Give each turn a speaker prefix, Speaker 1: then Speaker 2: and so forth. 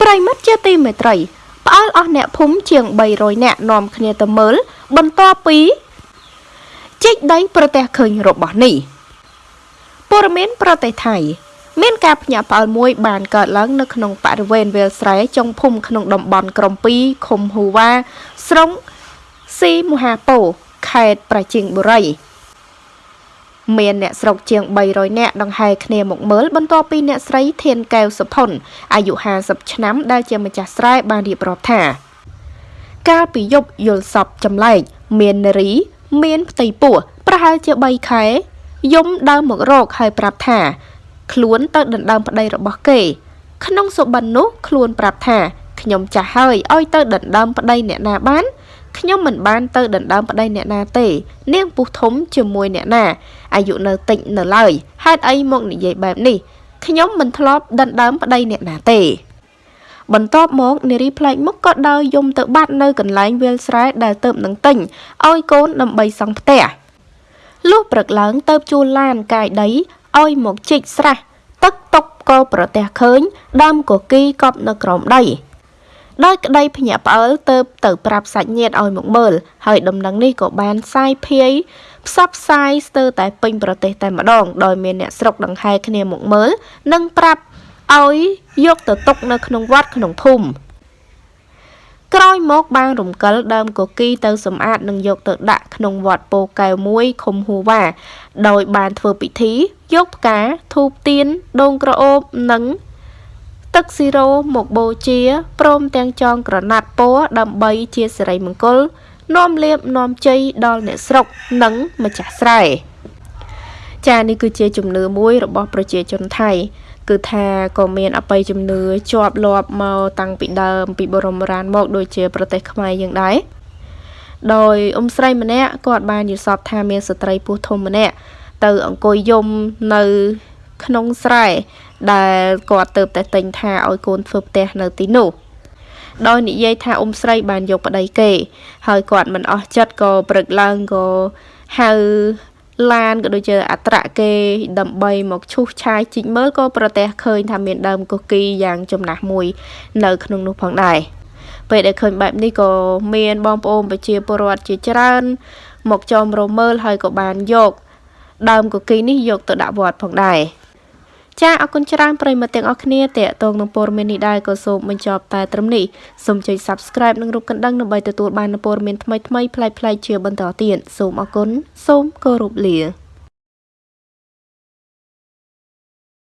Speaker 1: ប្រិមិត្តជាទីមេត្រីផ្អើលអស់អ្នកភូមិជាង300នាក់នាំគ្នាទៅមើល បន្ទាប់ពីជីកដីប្រទេសឃើញរបស់នេះព័ត៌មានប្រទេសថៃមានការភ្ញាក់ផ្អើលមួយបានកើតឡើងនៅក្នុងបរិវេណវាលស្រែចុងភូមិក្នុងតំបន់ក្រំ2ឃុំហ៊ូវ៉ាស្រុងស៊ីមហាពោខេត្តប្រជិងបុរី មានអ្នកស្រុកជាង300នាក់ដង្ហែគ្នាមកមើលបន្ទាប់ពីអ្នកស្រីធានកែវសុផុនអាយុ50ឆ្នាំដែលជាម្ចាស់ស្រែបានរៀបរាប់ថា កាលពីយប់យល់សពចម្លែកមាននារី មានផ្ទៃពោះប្រហែលជា3ខែយំដើមមករកហើយប្រាប់ថា ខ្លួនទៅដណ្ដើមប្តីរបស់គេ ក្នុងសុបិននោះខ្លួនប្រាប់ថាខ្ញុំចាស់ហើយឲ្យទៅដណ្ដើមប្តីអ្នកណាបាន ខ្ញុំមិនបានទៅដណ្ដើមប្តីអ្នកណាទេ នាងពុះធំជាមួយអ្នកណាអាយុនៅតិចនៅឡើយហេតុអីមកនិយាយបែបនេះខ្ញុំមិនធ្លាប់ដណ្ដើមប្តីអ្នកណាទេបន្ទាប់មកនារីផ្លែកមុខក៏ដើរយំទៅបាត់នៅកន្លែងវាលស្រែដែលទៅនឹងទិញឲ្យកូនដើម្បីសង់ផ្ទះលុះព្រឹកឡើងទៅជួលឡានកាយដីឲ្យមកជីកស្រះទឹកតុកក៏ប្រទះឃើញដើមកគីកប់នៅក្រោមដី ដោយក្តីភ្ញាក់ផ្អើលទៅទៅប្រាប់សាច់ញាតិឲ្យមកមើលហើយដំណឹងនេះក៏បានសាយភាយផ្សព្វផ្សាយស្ទើរតែពេញប្រទេសតែម្ដងដោយមានអ្នកស្រុកដង្ហែគ្នាមកមើលនិងប្រាប់ឲ្យយកទៅទុកនៅក្នុងវត្តក្នុងភូមិក្រោយមកបានរំកិលដើមកគីទៅសម្អាតនិងយកទៅដាក់ក្នុងវត្តពោកែវមួយឃុំហួរវ៉ាដោយបានធ្វើពិធីយកផ្កាធូបទៀនដូងក្រអូបនិង ទឹកស៊ីរ៉ូមកបូជាព្រមទាំងចងក្រណាត់ពណ៌ដើម្បីជាសិរីមង្គលនាំលៀបនាំជ័យដល់អ្នកស្រុកនិងម្ចាស់ស្រែចានេះគឺជាជំនឿមួយរបស់ប្រជាជនថៃគឺថាក៏មានអបិយជំនឿជាប់លាប់មកតាំងពីដើមពីបរមរានមកដូចជាប្រទេសខ្មែរយើងដែរដោយអ៊ំស្រីម្នាក់គាត់បានយល់សពថាមានស្ត្រីពោះធំម្នាក់ទៅអង្គុយយំនៅក្នុងស្រែ ដែលគាត់ទៅតែទិញថាឲ្យកូនធ្វើផ្ទះនៅទីនោះដោយនិយាយថាអ៊ំស្រីបានយកប្តីគេ ហើយគាត់មិនអស់ចិត្តក៏ព្រឹកឡើងក៏ហៅឡានក៏ដូចជាអត្រៈគេដើម្បីមកឈូសឆាយជីកមើលក៏ប្រទះឃើញថាមានដើមកុកគីយ៉ាងចំណាស់មួយ នៅក្នុងនោះផងដែរពេលដែលឃើញបែបនេះក៏មានបងប្អូនប្រជាពលរដ្ឋជាច្រើន មកចោមរមើលហើយក៏បានយកដើមកុកគីនេះយកទៅដាក់វត្តផងដែរ ចាអរគុណច្រើនប្រិយមិត្តទាំងអស់គ្នាតេតងនឹងព័ត៌មាននេះដែរក៏សូមបញ្ចប់តែត្រឹមនេះសូមចុច Subscribe និងរូបកណ្ដឹងដើម្បីទទួលបានព័ត៌មានថ្មីៗប្លែកៗជាបន្តទៀតសូមអរគុណសូមគោរពលា